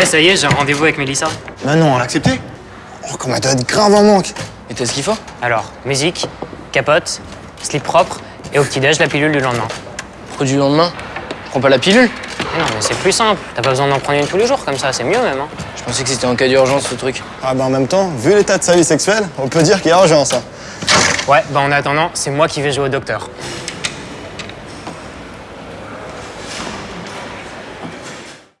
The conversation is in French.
Eh, ça y est, j'ai un rendez-vous avec Mélissa. Bah non, elle a accepté Oh, qu'on m'a donné grave en manque Et t'as ce qu'il faut? Alors, musique, capote, slip propre et au petit-déj, la pilule du lendemain. Produit du lendemain? Prends pas la pilule? Non, mais c'est plus simple. T'as pas besoin d'en prendre une tous les jours comme ça, c'est mieux même. Hein. Je pensais que c'était en cas d'urgence ce truc. Ah bah en même temps, vu l'état de sa vie sexuelle, on peut dire qu'il y a urgence. Hein. Ouais, bah en attendant, c'est moi qui vais jouer au docteur.